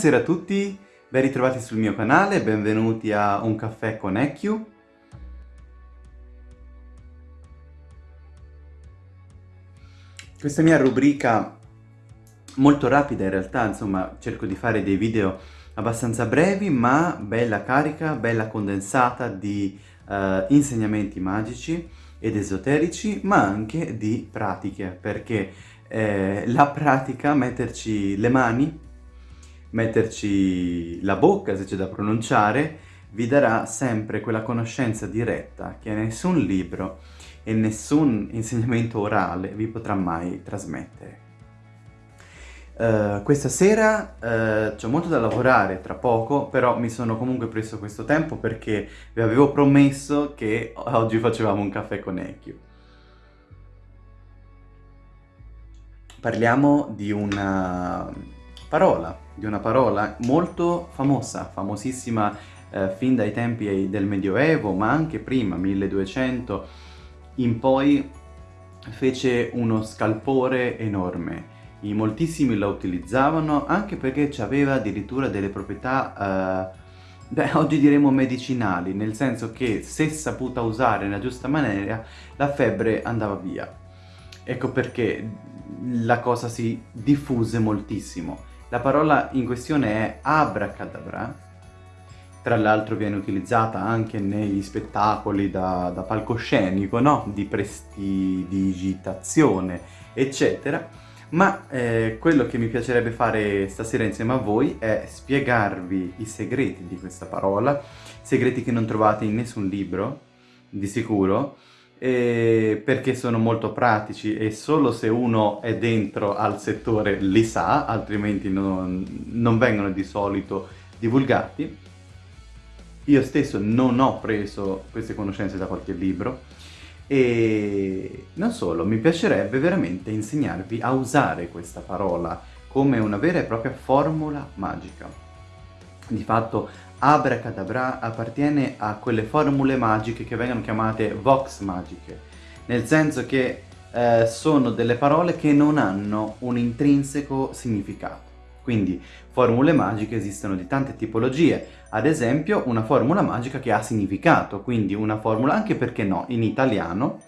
Buonasera a tutti, ben ritrovati sul mio canale, benvenuti a Un caffè con Echiu. Questa mia rubrica molto rapida in realtà, insomma cerco di fare dei video abbastanza brevi ma bella carica, bella condensata di uh, insegnamenti magici ed esoterici ma anche di pratiche perché eh, la pratica, metterci le mani metterci la bocca, se c'è da pronunciare, vi darà sempre quella conoscenza diretta che nessun libro e nessun insegnamento orale vi potrà mai trasmettere. Uh, questa sera uh, c'è molto da lavorare tra poco, però mi sono comunque preso questo tempo perché vi avevo promesso che oggi facevamo un caffè con Ecchio. Parliamo di una parola, di una parola molto famosa, famosissima eh, fin dai tempi del Medioevo, ma anche prima, 1200 in poi, fece uno scalpore enorme. I moltissimi la utilizzavano anche perché aveva addirittura delle proprietà, eh, beh, oggi diremo medicinali, nel senso che se saputa usare nella giusta maniera, la febbre andava via. Ecco perché la cosa si diffuse moltissimo. La parola in questione è abracadabra, tra l'altro viene utilizzata anche negli spettacoli da, da palcoscenico, no? Di prestidigitazione, eccetera. Ma eh, quello che mi piacerebbe fare stasera insieme a voi è spiegarvi i segreti di questa parola, segreti che non trovate in nessun libro, di sicuro, eh, perché sono molto pratici e solo se uno è dentro al settore li sa, altrimenti non, non vengono di solito divulgati. Io stesso non ho preso queste conoscenze da qualche libro e non solo, mi piacerebbe veramente insegnarvi a usare questa parola come una vera e propria formula magica. Di fatto Abracadabra appartiene a quelle formule magiche che vengono chiamate vox magiche, nel senso che eh, sono delle parole che non hanno un intrinseco significato. Quindi formule magiche esistono di tante tipologie, ad esempio una formula magica che ha significato, quindi una formula anche perché no, in italiano,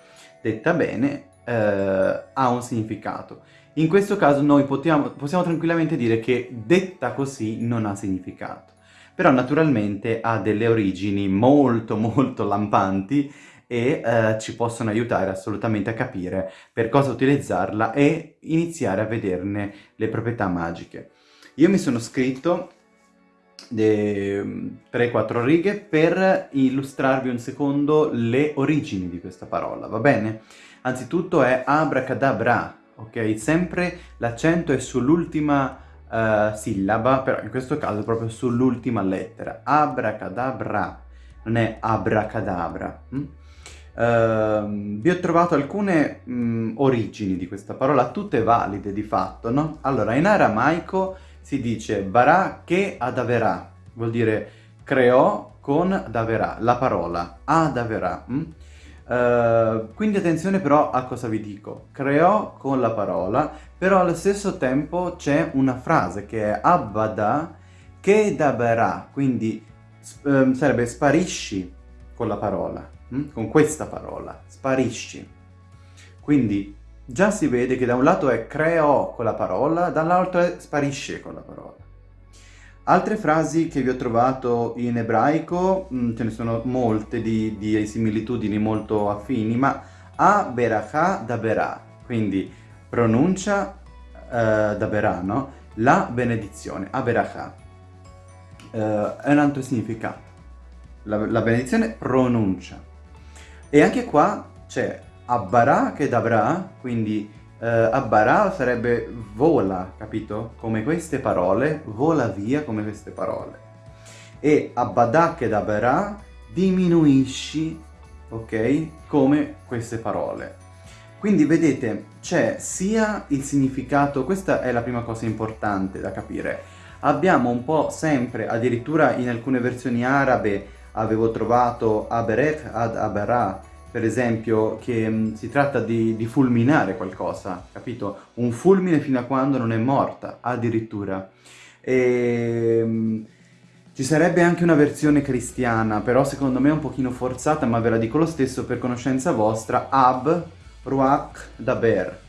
detta bene, eh, ha un significato. In questo caso noi possiamo, possiamo tranquillamente dire che detta così non ha significato però naturalmente ha delle origini molto molto lampanti e eh, ci possono aiutare assolutamente a capire per cosa utilizzarla e iniziare a vederne le proprietà magiche. Io mi sono scritto 3-4 righe per illustrarvi un secondo le origini di questa parola, va bene? Anzitutto è abracadabra, ok? Sempre l'accento è sull'ultima uh, sillaba, però in questo caso proprio sull'ultima lettera. Abracadabra, non è abracadabra. Hm? Uh, vi ho trovato alcune mh, mm, origini di questa parola, tutte valide di fatto, no? Allora, in aramaico si dice bara che adaverà, vuol dire creò con daverà, la parola, adaverà. Hm? Uh, quindi attenzione però a cosa vi dico, creò con la parola, però allo stesso tempo c'è una frase che è abbada che daberà, quindi um, sarebbe sparisci con la parola, hm? con questa parola, sparisci. Quindi già si vede che da un lato è creò con la parola, dall'altro è sparisce con la parola. Altre frasi che vi ho trovato in ebraico, mm, ce ne sono molte di, di similitudini molto affini, ma a berachà da berà, quindi pronuncia eh, da berà, no? La benedizione, a berachà, eh, è un altro significato. La, la, benedizione pronuncia. E anche qua c'è abbarà che davrà, quindi Uh, Abbarà sarebbe vola, capito? Come queste parole, vola via come queste parole. E Abbadà che daberà, diminuisci, ok? Come queste parole. Quindi vedete, c'è sia il significato, questa è la prima cosa importante da capire, abbiamo un po' sempre, addirittura in alcune versioni arabe avevo trovato Aberech ad Aberà, per esempio, che mh, mm, si tratta di, di, fulminare qualcosa, capito? Un fulmine fino a quando non è morta, addirittura. E, ehm, ci sarebbe anche una versione cristiana, però secondo me è un pochino forzata, ma ve la dico lo stesso per conoscenza vostra, Ab, Ruach, Daber.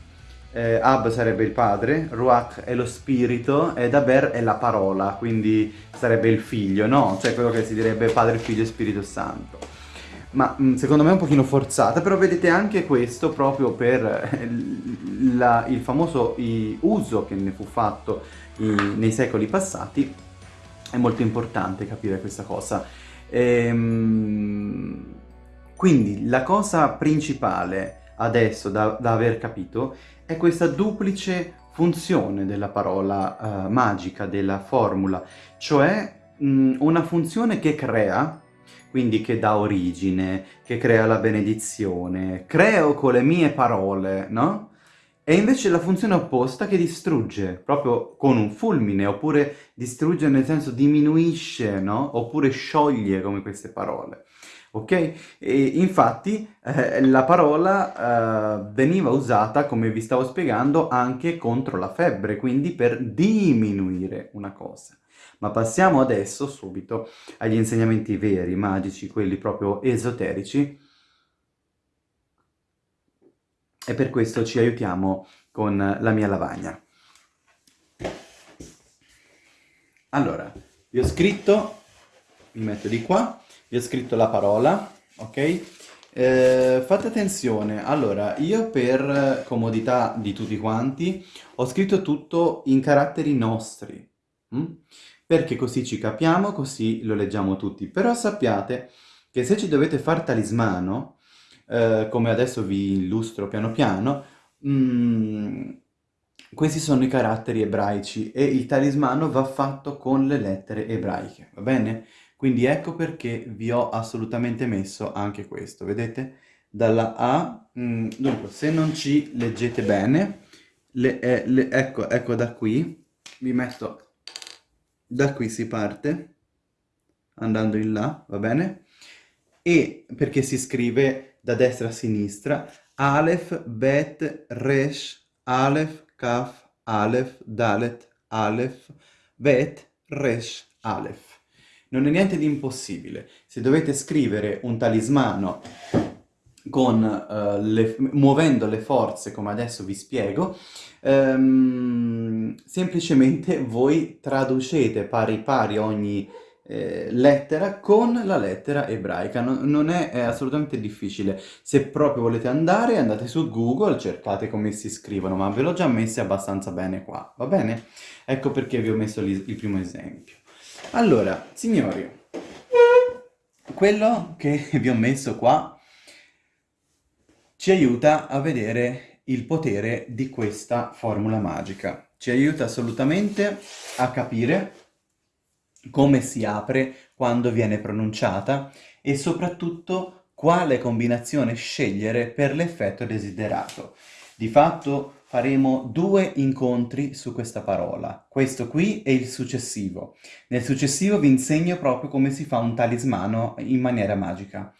Eh, Ab sarebbe il padre, Ruach è lo spirito e Daber è la parola, quindi sarebbe il figlio, no? Cioè quello che si direbbe padre, figlio e spirito santo. Ma mm, secondo me è un pochino forzata, però vedete anche questo proprio per eh, la, il famoso i, uso che ne fu fatto i, nei secoli passati è molto importante capire questa cosa. Ehm, quindi la cosa principale adesso da, da, aver capito è questa duplice funzione della parola uh, magica, della formula, cioè mh, una funzione che crea, quindi che dà origine, che crea la benedizione, creo con le mie parole, no? E invece la funzione opposta che distrugge, proprio con un fulmine, oppure distrugge nel senso diminuisce, no? Oppure scioglie come queste parole. Ok? E infatti eh, la parola eh, veniva usata, come vi stavo spiegando, anche contro la febbre, quindi per diminuire una cosa. Ma passiamo adesso, subito, agli insegnamenti veri, magici, quelli proprio esoterici, e per questo ci aiutiamo con la mia lavagna. Allora, vi ho scritto, mi metto di qua, vi ho scritto la parola, ok? Eh, fate attenzione, allora, io per comodità di tutti quanti ho scritto tutto in caratteri nostri, hm? Perché così ci capiamo, così lo leggiamo tutti. Però sappiate che se ci dovete far talismano, eh, come adesso vi illustro piano piano, mm, questi sono i caratteri ebraici e il talismano va fatto con le lettere ebraiche, va bene? Quindi ecco perché vi ho assolutamente messo anche questo, vedete? Dalla A, mm, dunque, se non ci leggete bene, le, eh, le, ecco, ecco da qui, vi metto, da qui si parte, andando in là, va bene? E perché si scrive da destra a sinistra, Aleph, Bet, Resh, Aleph, Kaf, Aleph, Dalet, Aleph, Bet, Resh, Aleph. Non è niente di impossibile. Se dovete scrivere un talismano con, uh, le, muovendo le forze, come adesso vi spiego, um, semplicemente voi traducete pari pari ogni eh, lettera con la lettera ebraica, non, non è, è, assolutamente difficile. Se proprio volete andare, andate su Google, cercate come si scrivono, ma ve l'ho già messi abbastanza bene qua, va bene? Ecco perché vi ho messo il primo esempio. Allora, signori, quello che vi ho messo qua ci aiuta a vedere il potere di questa formula magica. Ci aiuta assolutamente a capire come si apre quando viene pronunciata e soprattutto quale combinazione scegliere per l'effetto desiderato. Di fatto faremo due incontri su questa parola, questo qui e il successivo. Nel successivo vi insegno proprio come si fa un talismano in maniera magica.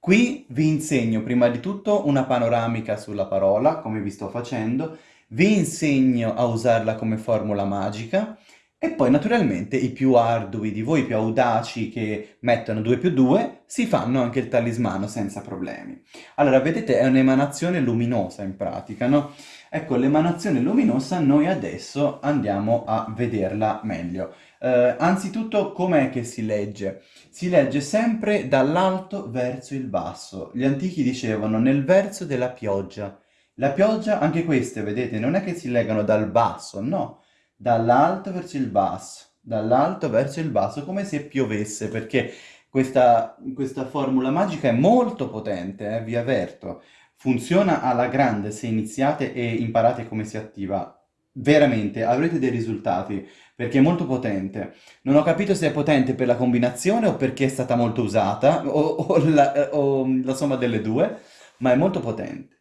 Qui vi insegno prima di tutto una panoramica sulla parola, come vi sto facendo, vi insegno a usarla come formula magica e poi naturalmente i più ardui di voi, i più audaci che mettono 2 più 2, si fanno anche il talismano senza problemi. Allora, vedete, è un'emanazione luminosa in pratica, no? Ecco, l'emanazione luminosa noi adesso andiamo a vederla meglio. Eh, anzitutto, com'è che si legge? Si legge sempre dall'alto verso il basso. Gli antichi dicevano nel verso della pioggia. La pioggia, anche queste, vedete, non è che si legano dal basso, no dall'alto verso il basso, dall'alto verso il basso, come se piovesse, perché questa, questa formula magica è molto potente, eh, vi avverto. Funziona alla grande se iniziate e imparate come si attiva. Veramente, avrete dei risultati, perché è molto potente. Non ho capito se è potente per la combinazione o perché è stata molto usata, o, o, la, o la somma delle due, ma è molto potente.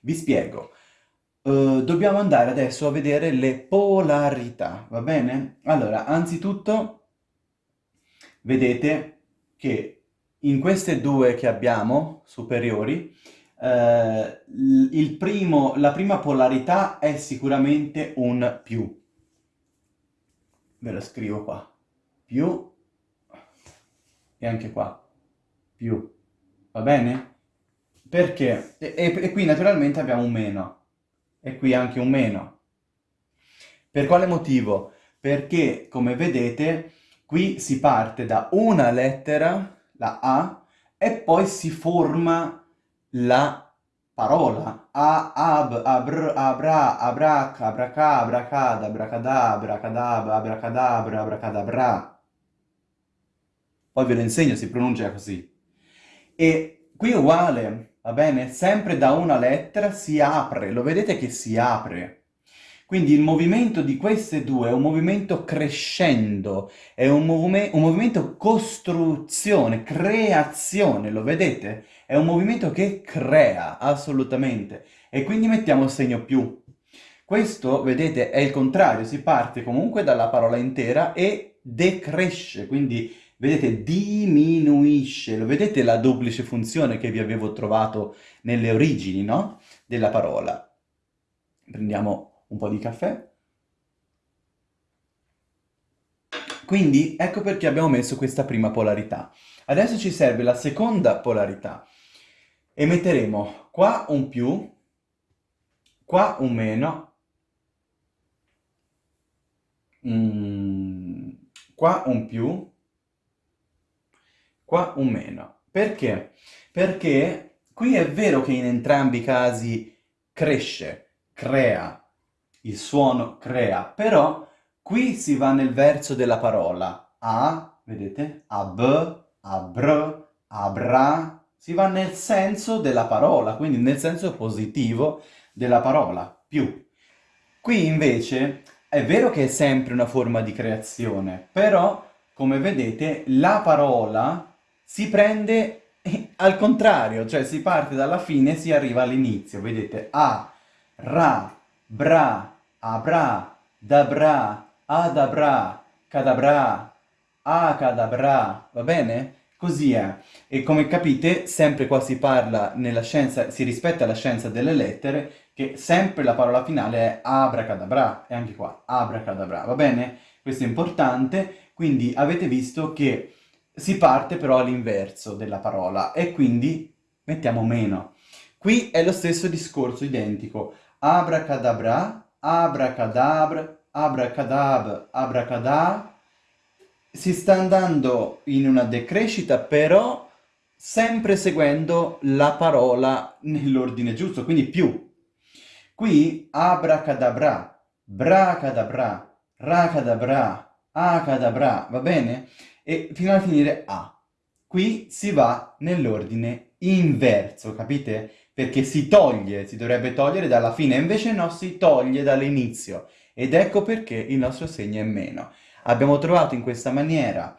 Vi spiego. Uh, dobbiamo andare adesso a vedere le polarità, va bene? Allora, anzitutto, vedete che in queste due che abbiamo, superiori, uh, primo, la prima polarità è sicuramente un più. ve lo scrivo qua, più, e anche qua, più, va bene? Perché? E, e, qui naturalmente abbiamo un meno, e qui anche un meno. Per quale motivo? Perché, come vedete, qui si parte da una lettera, la A, e poi si forma la parola. A, ab, abr, abra, abrac, abraca, abracad, abracadabra, cadab, abracadabra, abracadabra. Poi ve lo insegno, si pronuncia così. E qui è uguale, va bene? Sempre da una lettera si apre, lo vedete che si apre. Quindi il movimento di queste due è un movimento crescendo, è un, movime un movimento costruzione, creazione, lo vedete? È un movimento che crea, assolutamente. E quindi mettiamo il segno più. Questo, vedete, è il contrario, si parte comunque dalla parola intera e decresce, quindi vedete, diminuisce. Lo vedete la duplice funzione che vi avevo trovato nelle origini, no? Della parola. Prendiamo un po' di caffè. Quindi ecco perché abbiamo messo questa prima polarità. Adesso ci serve la seconda polarità e metteremo qua un più, qua un meno, mm, qua un più, qua un meno. Perché? Perché qui è vero che in entrambi i casi cresce, crea, il suono crea, però qui si va nel verso della parola. A, vedete? Ab, abr, abra, si va nel senso della parola, quindi nel senso positivo della parola, più. Qui invece è vero che è sempre una forma di creazione, però, come vedete, la parola si prende al contrario, cioè si parte dalla fine e si arriva all'inizio. Vedete, a, ra, bra, abra, dabra, adabra, cadabra, acadabra, va bene? Così è. E come capite, sempre qua si parla nella scienza, si rispetta la scienza delle lettere, che sempre la parola finale è abracadabra, e anche qua, abracadabra, va bene? Questo è importante, quindi avete visto che si parte però all'inverso della parola, e quindi mettiamo meno. Qui è lo stesso discorso identico, abracadabra, abracadabra, abracadab, abracadab, si sta andando in una decrescita, però sempre seguendo la parola nell'ordine giusto, quindi più. Qui abracadabra, bracadabra, racadabra, acadabra, va bene? E fino a finire a. Qui si va nell'ordine inverso, capite? Perché si toglie, si dovrebbe togliere dalla fine, invece no, si toglie dall'inizio. Ed ecco perché il nostro segno è meno. Abbiamo trovato in questa maniera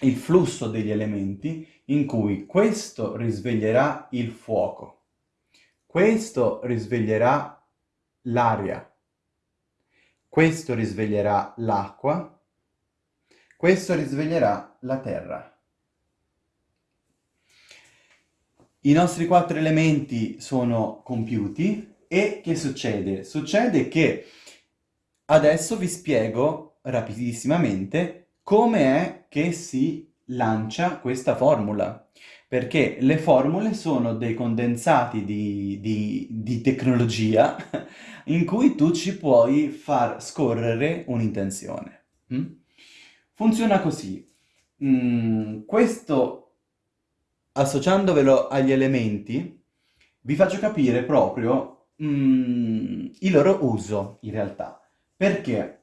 il flusso degli elementi in cui questo risveglierà il fuoco, questo risveglierà l'aria, questo risveglierà l'acqua, questo risveglierà la terra. I nostri quattro elementi sono compiuti e che succede? Succede che adesso vi spiego rapidissimamente come è che si lancia questa formula. Perché le formule sono dei condensati di, di, di tecnologia in cui tu ci puoi far scorrere un'intenzione. Mm? Funziona così. Mm, questo, associandovelo agli elementi, vi faccio capire proprio mm, il loro uso, in realtà. Perché?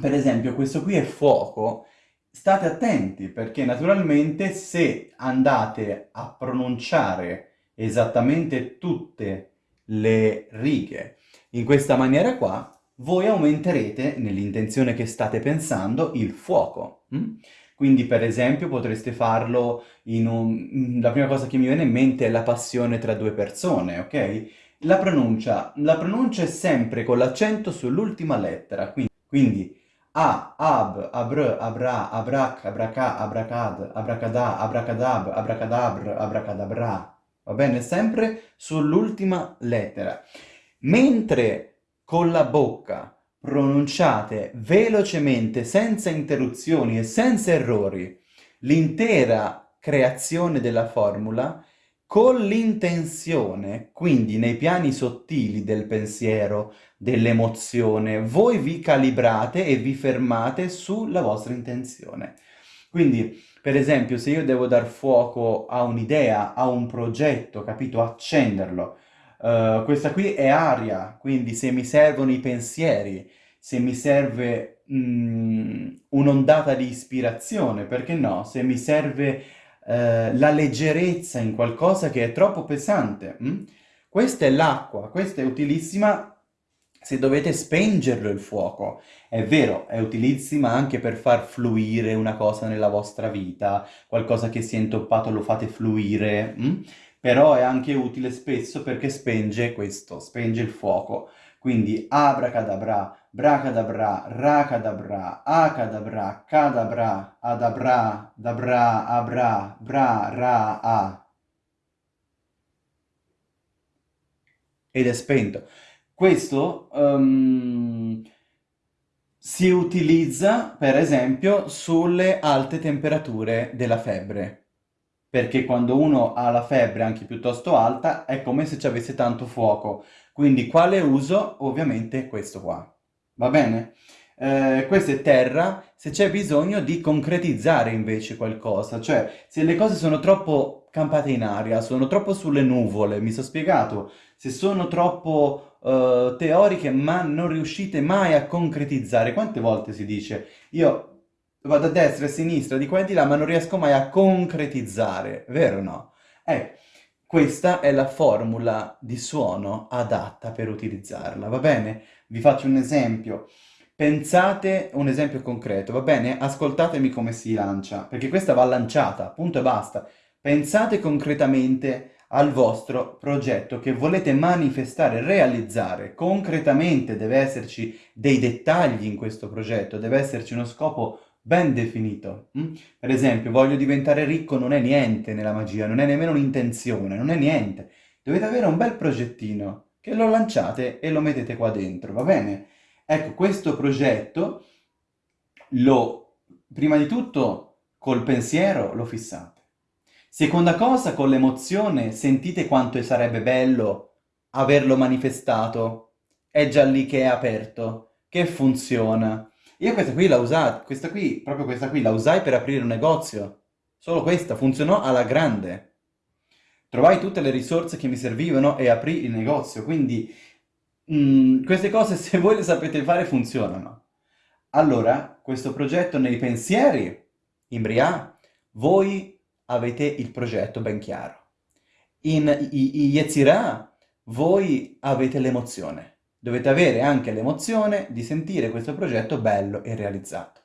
per esempio questo qui è fuoco, state attenti perché naturalmente se andate a pronunciare esattamente tutte le righe in questa maniera qua, voi aumenterete, nell'intenzione che state pensando, il fuoco. Hm? Quindi per esempio potreste farlo in un... la prima cosa che mi viene in mente è la passione tra due persone, ok? La pronuncia, la pronuncia è sempre con l'accento sull'ultima lettera, quindi, quindi a, ab, abr, abra, abrac, abraca, abracad, abracadà, abracadab, abracadabr, abracadabra. Va bene? Sempre sull'ultima lettera. Mentre con la bocca pronunciate velocemente, senza interruzioni e senza errori, l'intera creazione della formula con l'intenzione, quindi nei piani sottili del pensiero, dell'emozione, voi vi calibrate e vi fermate sulla vostra intenzione. Quindi, per esempio, se io devo dar fuoco a un'idea, a un progetto, capito? Accenderlo, Uh, questa qui è aria, quindi se mi servono i pensieri, se mi serve mm, un'ondata di ispirazione, perché no? Se mi serve uh, la leggerezza in qualcosa che è troppo pesante. Mm? Questa è l'acqua, questa è utilissima se dovete spengerlo il fuoco. È vero, è utilissima anche per far fluire una cosa nella vostra vita, qualcosa che si è intoppato lo fate fluire. Mm? Però è anche utile spesso perché spenge questo, spenge il fuoco. Quindi abracadabra, bracadabra, racadabra, acadabra, cadabra, adabra, dabra, abra, bra, ra, a. Ed è spento. Questo um, si utilizza, per esempio, sulle alte temperature della febbre perché quando uno ha la febbre anche piuttosto alta è come se ci avesse tanto fuoco. Quindi quale uso? Ovviamente questo qua. Va bene? Eh, questo è terra se c'è bisogno di concretizzare invece qualcosa, cioè se le cose sono troppo campate in aria, sono troppo sulle nuvole, mi sono spiegato, se sono troppo uh, teoriche ma non riuscite mai a concretizzare, quante volte si dice io vado a destra e a sinistra, di qua e di là, ma non riesco mai a concretizzare, vero o no? Eh, questa è la formula di suono adatta per utilizzarla, va bene? Vi faccio un esempio. Pensate un esempio concreto, va bene? Ascoltatemi come si lancia, perché questa va lanciata, punto e basta. Pensate concretamente al vostro progetto che volete manifestare, realizzare. Concretamente deve esserci dei dettagli in questo progetto, deve esserci uno scopo ben definito. Mm? Per esempio, voglio diventare ricco non è niente nella magia, non è nemmeno un'intenzione, non è niente. Dovete avere un bel progettino che lo lanciate e lo mettete qua dentro, va bene? Ecco, questo progetto lo, prima di tutto, col pensiero lo fissate. Seconda cosa, con l'emozione, sentite quanto sarebbe bello averlo manifestato. È già lì che è aperto, che funziona. Io questa qui l'ho usata, questa qui, proprio questa qui, la usai per aprire un negozio. Solo questa, funzionò alla grande. Trovai tutte le risorse che mi servivano e aprì il negozio, quindi mh, mm, queste cose se voi le sapete fare funzionano. Allora, questo progetto nei pensieri, in Bria, voi avete il progetto ben chiaro. In Yetzirah, voi avete l'emozione. Dovete avere anche l'emozione di sentire questo progetto bello e realizzato.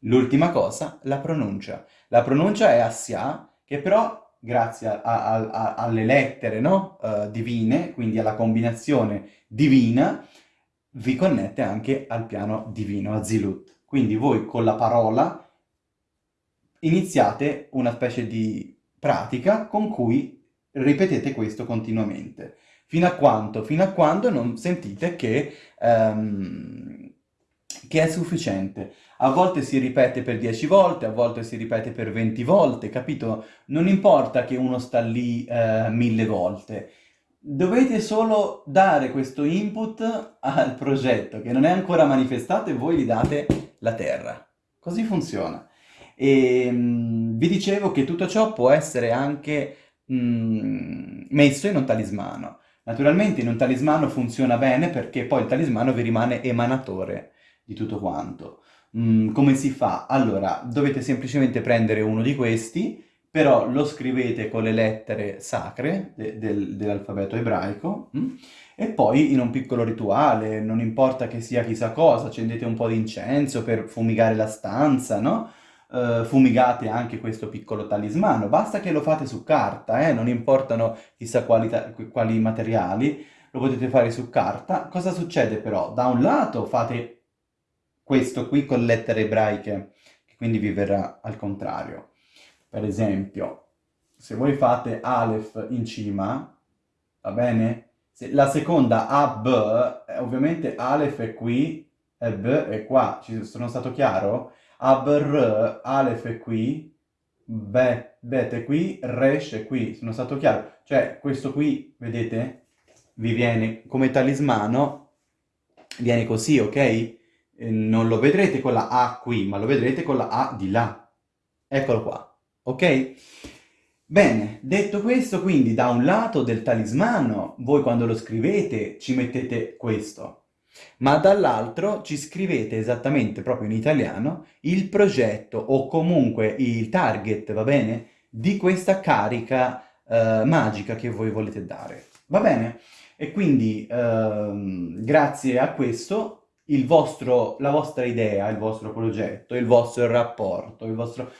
L'ultima cosa, la pronuncia. La pronuncia è assia, che però, grazie a, a, a, alle lettere no? uh, divine, quindi alla combinazione divina, vi connette anche al piano divino, a Zilut. Quindi voi con la parola iniziate una specie di pratica con cui ripetete questo continuamente. Fino a quanto? Fino a quando non sentite che, um, che è sufficiente. A volte si ripete per 10 volte, a volte si ripete per 20 volte, capito? Non importa che uno sta lì uh, mille volte. Dovete solo dare questo input al progetto che non è ancora manifestato e voi gli date la terra. Così funziona. E um, vi dicevo che tutto ciò può essere anche um, messo in un talismano. Naturalmente in un talismano funziona bene perché poi il talismano vi rimane emanatore di tutto quanto. Mm, come si fa? Allora, dovete semplicemente prendere uno di questi, però lo scrivete con le lettere sacre de del, dell'alfabeto ebraico, mm? e poi in un piccolo rituale, non importa che sia chissà cosa, accendete un po' di incenso per fumigare la stanza, no? Uh, fumigate anche questo piccolo talismano, basta che lo fate su carta, eh? non importano chissà quali, quali materiali, lo potete fare su carta. Cosa succede però? Da un lato fate questo qui con lettere ebraiche, che quindi vi verrà al contrario. Per esempio, se voi fate Aleph in cima, va bene? Se la seconda AB, eh, ovviamente Aleph è qui e B è qua, ci sono stato chiaro? Abr, Aleph è qui, Bet, bet è qui, Resh è qui, sono stato chiaro? Cioè, questo qui, vedete, vi viene come talismano, viene così, ok? Non lo vedrete con la A qui, ma lo vedrete con la A di là. Eccolo qua, ok? Bene, detto questo, quindi da un lato del talismano, voi quando lo scrivete ci mettete questo, ma dall'altro ci scrivete esattamente, proprio in italiano, il progetto o comunque il target, va bene, di questa carica eh, magica che voi volete dare. Va bene? E quindi, ehm, grazie a questo, vostro, la vostra idea, il vostro progetto, il vostro rapporto, il vostro...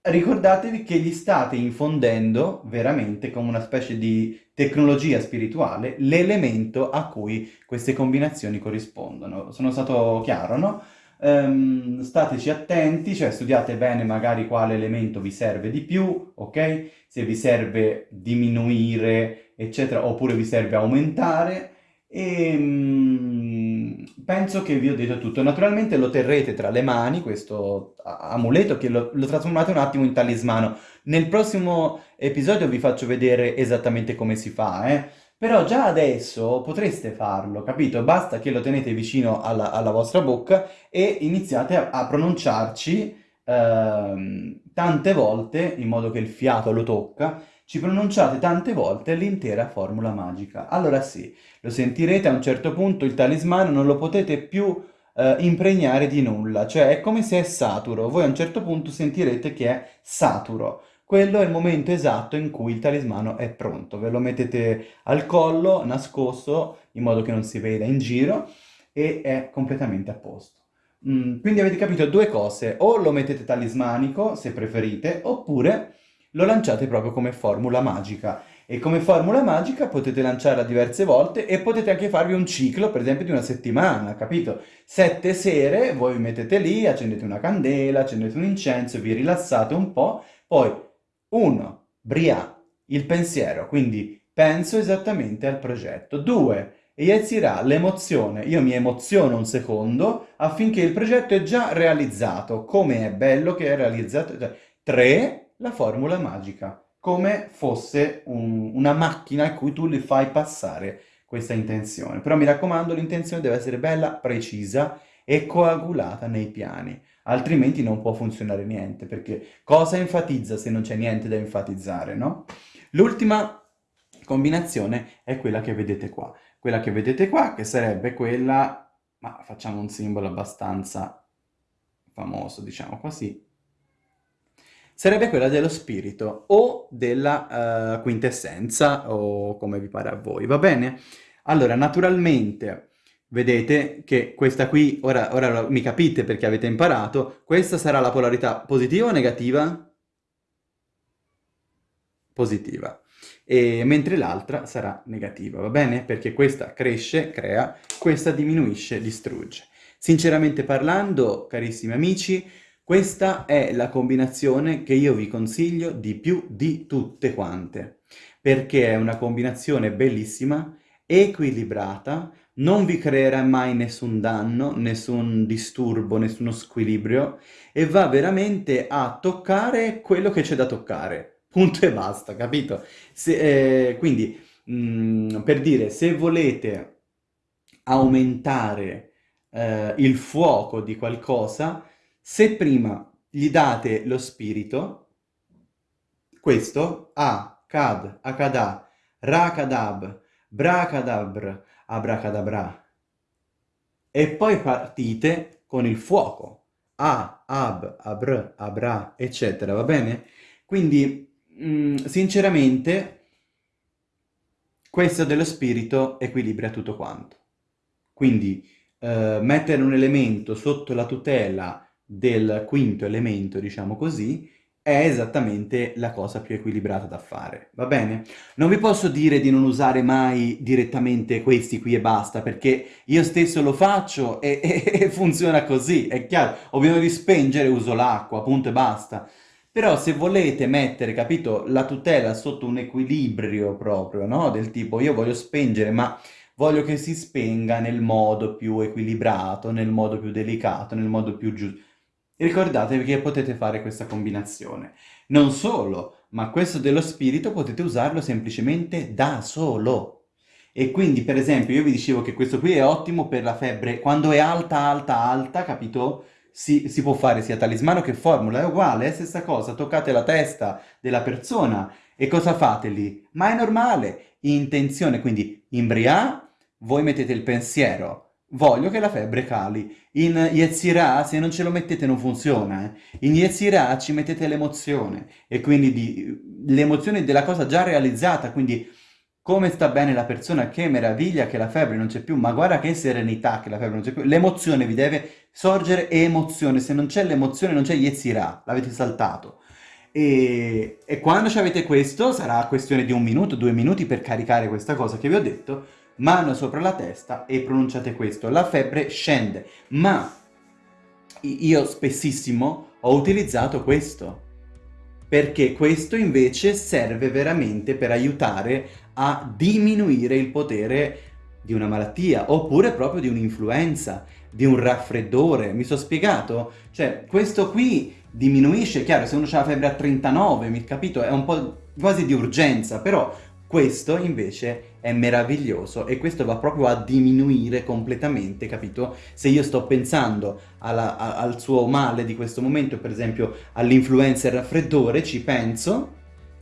Ricordatevi che gli state infondendo veramente come una specie di tecnologia spirituale l'elemento a cui queste combinazioni corrispondono. Sono stato chiaro, no? Um, stateci attenti, cioè studiate bene magari quale elemento vi serve di più, ok? Se vi serve diminuire, eccetera, oppure vi serve aumentare. E um, penso che vi ho detto tutto. Naturalmente lo terrete tra le mani, questo amuleto, che lo, lo trasformate un attimo in talismano. Nel prossimo episodio vi faccio vedere esattamente come si fa, eh? Però già adesso potreste farlo, capito? Basta che lo tenete vicino alla, alla vostra bocca e iniziate a, a pronunciarci ehm, tante volte, in modo che il fiato lo tocca, ci pronunciate tante volte l'intera formula magica. Allora sì, lo sentirete a un certo punto, il talismano non lo potete più eh, impregnare di nulla, cioè è come se è saturo, voi a un certo punto sentirete che è saturo quello è il momento esatto in cui il talismano è pronto. Ve lo mettete al collo, nascosto, in modo che non si veda in giro, e è completamente a posto. Mm, quindi avete capito due cose, o lo mettete talismanico, se preferite, oppure lo lanciate proprio come formula magica. E come formula magica potete lanciarla diverse volte e potete anche farvi un ciclo, per esempio, di una settimana, capito? Sette sere, voi vi mettete lì, accendete una candela, accendete un incenso, vi rilassate un po', poi 1. Bria, il pensiero, quindi penso esattamente al progetto. 2. Eiezirà, l'emozione, io mi emoziono un secondo affinché il progetto è già realizzato, come è bello che è realizzato. 3. La formula magica, come fosse un, una macchina a cui tu li fai passare questa intenzione. Però mi raccomando, l'intenzione deve essere bella, precisa e coagulata nei piani altrimenti non può funzionare niente, perché cosa enfatizza se non c'è niente da enfatizzare, no? L'ultima combinazione è quella che vedete qua. Quella che vedete qua, che sarebbe quella, ma facciamo un simbolo abbastanza famoso, diciamo così, sarebbe quella dello spirito o della uh, quintessenza o come vi pare a voi, va bene? Allora, naturalmente Vedete che questa qui, ora, ora mi capite perché avete imparato, questa sarà la polarità positiva o negativa? Positiva. E, mentre l'altra sarà negativa, va bene? Perché questa cresce, crea, questa diminuisce, distrugge. Sinceramente parlando, carissimi amici, questa è la combinazione che io vi consiglio di più di tutte quante, perché è una combinazione bellissima, equilibrata, non vi creerà mai nessun danno, nessun disturbo, nessuno squilibrio e va veramente a toccare quello che c'è da toccare. Punto e basta, capito? Se, eh, quindi, mh, mm, per dire, se volete aumentare eh, il fuoco di qualcosa, se prima gli date lo spirito, questo, A, Kad, Akada, Rakadab, Bracadabr, abracadabra. E poi partite con il fuoco. A, ab, abr, abra, eccetera, va bene? Quindi, mh, mm, sinceramente, questo dello spirito equilibra tutto quanto. Quindi, eh, mettere un elemento sotto la tutela del quinto elemento, diciamo così, è esattamente la cosa più equilibrata da fare, va bene? Non vi posso dire di non usare mai direttamente questi qui e basta, perché io stesso lo faccio e, e, e funziona così, è chiaro. Ho bisogno di spengere, uso l'acqua, punto e basta. Però se volete mettere, capito, la tutela sotto un equilibrio proprio, no? Del tipo, io voglio spengere, ma voglio che si spenga nel modo più equilibrato, nel modo più delicato, nel modo più giusto. Ricordatevi che potete fare questa combinazione. Non solo, ma questo dello spirito potete usarlo semplicemente da solo. E quindi, per esempio, io vi dicevo che questo qui è ottimo per la febbre, quando è alta, alta, alta, capito? Si, si può fare sia talismano che formula, è uguale, è la stessa cosa, toccate la testa della persona e cosa fate lì? Ma è normale, intenzione, quindi in Bria voi mettete il pensiero, Voglio che la febbre cali. In Yetzirah, se non ce lo mettete non funziona. Eh. In Yetzirah ci mettete l'emozione, e quindi l'emozione della cosa già realizzata, quindi come sta bene la persona, che meraviglia che la febbre non c'è più, ma guarda che serenità che la febbre non c'è più. L'emozione vi deve sorgere emozione, se non c'è l'emozione non c'è Yetzirah, l'avete saltato. E, e quando avete questo, sarà questione di un minuto, due minuti per caricare questa cosa che vi ho detto, mano sopra la testa e pronunciate questo. La febbre scende, ma io spessissimo ho utilizzato questo, perché questo invece serve veramente per aiutare a diminuire il potere di una malattia, oppure proprio di un'influenza, di un raffreddore. Mi sono spiegato? Cioè, questo qui diminuisce, chiaro, se uno ha la febbre a 39, mi capito? È un po' quasi di urgenza, però questo invece è meraviglioso e questo va proprio a diminuire completamente, capito? Se io sto pensando alla, a, al suo male di questo momento, per esempio all'influenza e raffreddore, ci penso,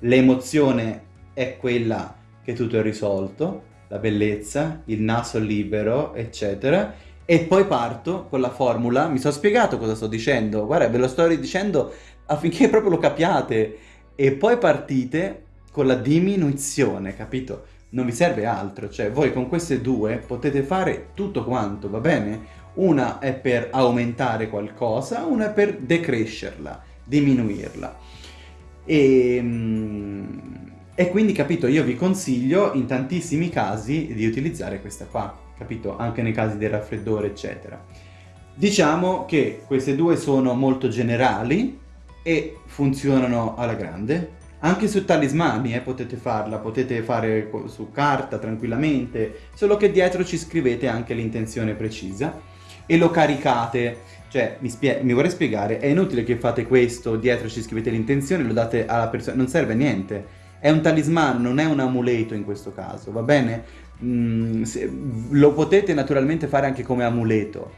l'emozione è quella che tutto è risolto, la bellezza, il naso libero, eccetera, e poi parto con la formula, mi sono spiegato cosa sto dicendo, guarda ve lo sto ridicendo affinché proprio lo capiate, e poi partite con la diminuzione, capito? Non vi serve altro, cioè voi con queste due potete fare tutto quanto, va bene? Una è per aumentare qualcosa, una è per decrescerla, diminuirla. E, ehm, e quindi, capito, io vi consiglio in tantissimi casi di utilizzare questa qua, capito? Anche nei casi del raffreddore, eccetera. Diciamo che queste due sono molto generali e funzionano alla grande, anche su talismani eh, potete farla, potete fare su carta tranquillamente, solo che dietro ci scrivete anche l'intenzione precisa e lo caricate. Cioè, mi, mi, vorrei spiegare, è inutile che fate questo, dietro ci scrivete l'intenzione, lo date alla persona, non serve a niente. È un talismano, non è un amuleto in questo caso, va bene? Mm, se, lo potete naturalmente fare anche come amuleto,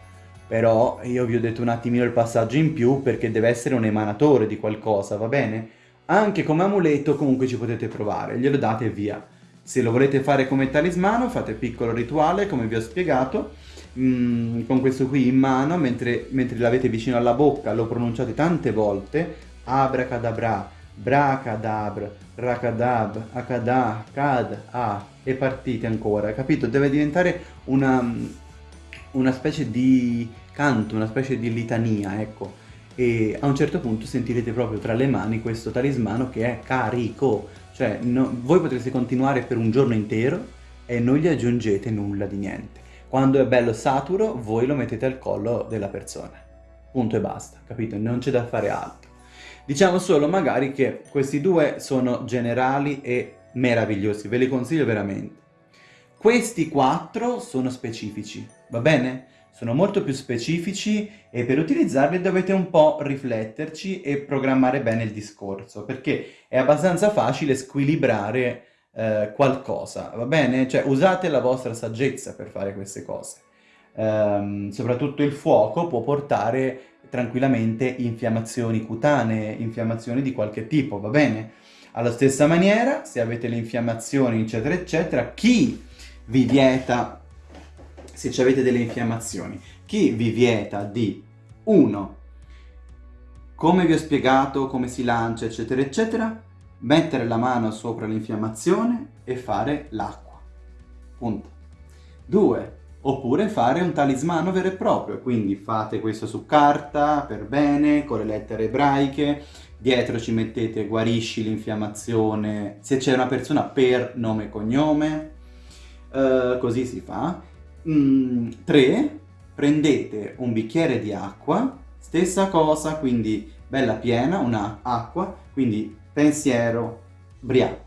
però io vi ho detto un attimino il passaggio in più perché deve essere un emanatore di qualcosa, va bene? Anche come amuleto comunque ci potete provare, glielo date e via. Se lo volete fare come talismano, fate piccolo rituale, come vi ho spiegato, mm, con questo qui in mano, mentre, mentre l'avete vicino alla bocca, lo pronunciate tante volte, abracadabra, bracadabra, racadab, akada, kad, a, e partite ancora, capito? Deve diventare una, una specie di canto, una specie di litania, ecco e a un certo punto sentirete proprio tra le mani questo talismano che è carico, cioè no, voi potrete continuare per un giorno intero e non gli aggiungete nulla di niente. Quando è bello saturo voi lo mettete al collo della persona, punto e basta, capito? Non c'è da fare altro. Diciamo solo magari che questi due sono generali e meravigliosi, ve li consiglio veramente. Questi quattro sono specifici, va bene? Sono molto più specifici e per utilizzarli dovete un po' rifletterci e programmare bene il discorso, perché è abbastanza facile squilibrare eh, qualcosa, va bene? Cioè usate la vostra saggezza per fare queste cose. Um, soprattutto il fuoco può portare tranquillamente infiammazioni cutanee, infiammazioni di qualche tipo, va bene? Alla stessa maniera, se avete le infiammazioni, eccetera, eccetera, chi vi vieta se avete delle infiammazioni. Chi vi vieta di 1. Come vi ho spiegato, come si lancia, eccetera, eccetera, mettere la mano sopra l'infiammazione e fare l'acqua. Punto. 2. Oppure fare un talismano vero e proprio, quindi fate questo su carta, per bene, con le lettere ebraiche, dietro ci mettete guarisci l'infiammazione, se c'è una persona per nome e cognome, uh, così si fa, 3. Mm, prendete un bicchiere di acqua, stessa cosa, quindi bella piena, una acqua, quindi pensiero, bria,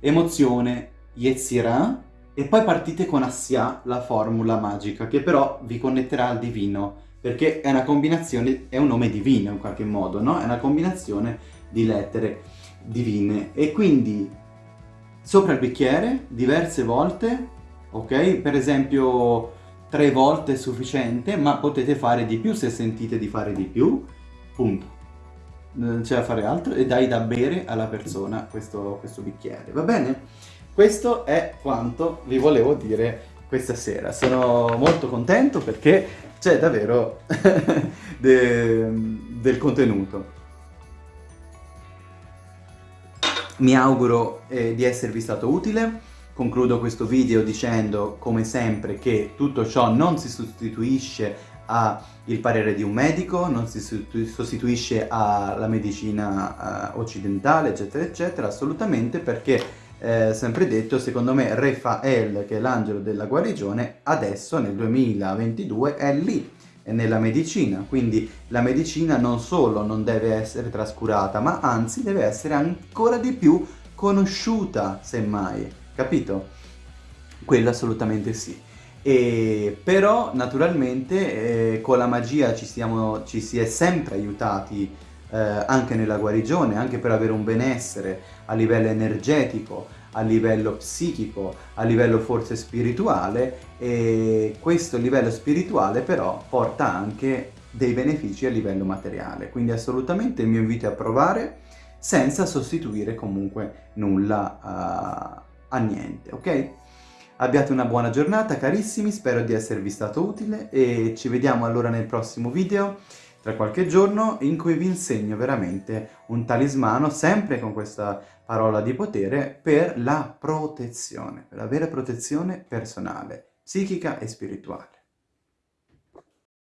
emozione, yetzirah, e poi partite con Assia, la formula magica, che però vi connetterà al divino, perché è una combinazione, è un nome divino in qualche modo, no? È una combinazione di lettere divine. E quindi sopra il bicchiere, diverse volte, ok? Per esempio tre volte è sufficiente, ma potete fare di più se sentite di fare di più, punto. Non c'è da fare altro e dai da bere alla persona questo, questo bicchiere, va bene? Questo è quanto vi volevo dire questa sera. Sono molto contento perché c'è davvero de del contenuto. Mi auguro eh, di esservi stato utile. Concludo questo video dicendo, come sempre, che tutto ciò non si sostituisce al parere di un medico, non si sostituisce alla medicina uh, occidentale, eccetera, eccetera, assolutamente perché eh, sempre detto, secondo me Rafael, che è l'angelo della guarigione, adesso nel 2022 è lì, è nella medicina, quindi la medicina non solo non deve essere trascurata, ma anzi deve essere ancora di più conosciuta, semmai, capito? Quello assolutamente sì. E però naturalmente eh, con la magia ci, siamo, ci si è sempre aiutati eh, anche nella guarigione, anche per avere un benessere a livello energetico, a livello psichico, a livello forse spirituale e questo livello spirituale però porta anche dei benefici a livello materiale, quindi assolutamente il mio invito è a provare senza sostituire comunque nulla a, a niente, ok? Abbiate una buona giornata carissimi, spero di esservi stato utile e ci vediamo allora nel prossimo video tra qualche giorno in cui vi insegno veramente un talismano, sempre con questa parola di potere, per la protezione, per la vera protezione personale, psichica e spirituale.